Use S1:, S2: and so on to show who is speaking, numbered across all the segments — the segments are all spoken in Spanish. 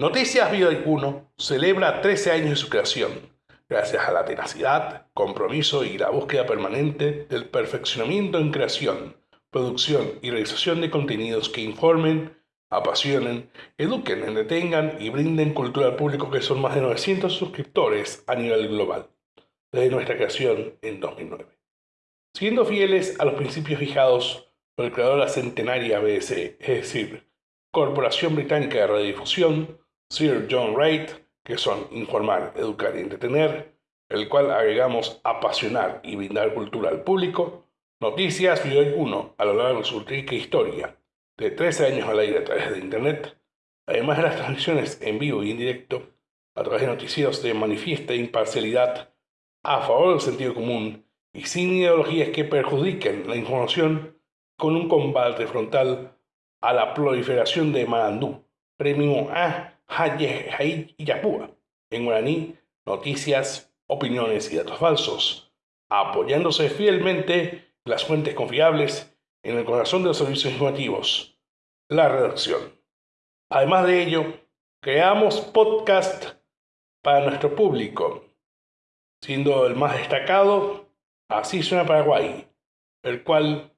S1: Noticias Bioicuno celebra 13 años de su creación, gracias a la tenacidad, compromiso y la búsqueda permanente del perfeccionamiento en creación, producción y realización de contenidos que informen, apasionen, eduquen, entretengan y brinden cultura al público que son más de 900 suscriptores a nivel global, desde nuestra creación en 2009. Siendo fieles a los principios fijados por el creador de la centenaria BBC, es decir, Corporación Británica de Radiodifusión, Sir John Wright, que son informar, educar y entretener, el cual agregamos apasionar y brindar cultura al público, Noticias Video 1 a lo largo de su rica historia, de 13 años al aire a través de Internet, además de las transmisiones en vivo y en directo, a través de noticieros de manifiesta imparcialidad a favor del sentido común y sin ideologías que perjudiquen la información, con un combate frontal a la proliferación de Marandú, premio a Haye Yapúa, en guaraní, noticias, opiniones y datos falsos, apoyándose fielmente las fuentes confiables en el corazón de los servicios informativos, la redacción. Además de ello, creamos podcast para nuestro público, siendo el más destacado Así suena Paraguay, el cual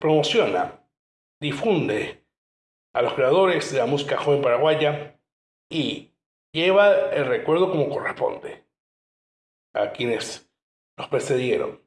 S1: promociona, difunde a los creadores de la música joven paraguaya y lleva el recuerdo como corresponde a quienes nos precedieron.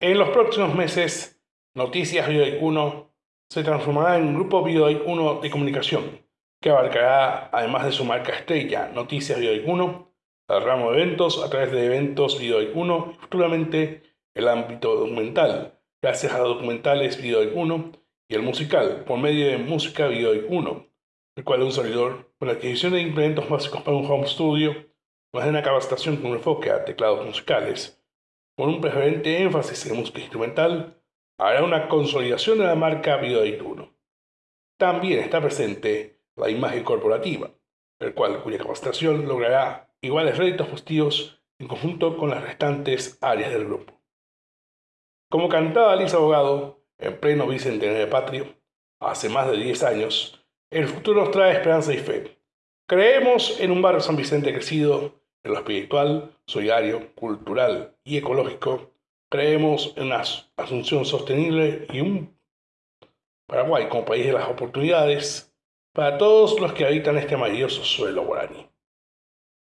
S1: En los próximos meses, Noticias Videoic 1 se transformará en un grupo Videoic 1 de comunicación que abarcará, además de su marca estrella, Noticias Videoic 1, el ramo de eventos a través de eventos Videoic 1 y futuramente el ámbito documental, gracias a documentales Videoic 1 y el musical por medio de Música Videoic 1, el cual un servidor con la adquisición de implementos básicos para un home studio, más de una capacitación con enfoque a teclados musicales con un preferente énfasis en música instrumental, hará una consolidación de la marca Videoedit 1. También está presente la imagen corporativa, el cual cuya capacitación logrará iguales réditos positivos en conjunto con las restantes áreas del grupo. Como cantaba Alice Abogado en pleno bicentenario patrio, hace más de 10 años, el futuro nos trae esperanza y fe. Creemos en un barrio San Vicente crecido en lo espiritual, solidario, cultural y ecológico, creemos en la asunción sostenible y un Paraguay como país de las oportunidades para todos los que habitan este maravilloso suelo guaraní.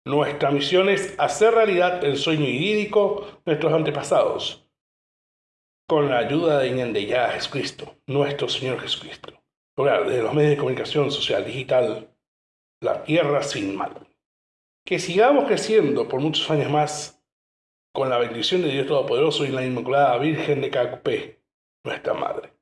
S1: Nuestra misión es hacer realidad el sueño idílico de nuestros antepasados, con la ayuda de ya Jesucristo, nuestro Señor Jesucristo, desde los medios de comunicación social digital la tierra sin mal que sigamos creciendo por muchos años más con la bendición de Dios Todopoderoso y la Inmaculada Virgen de Cacupé, nuestra Madre.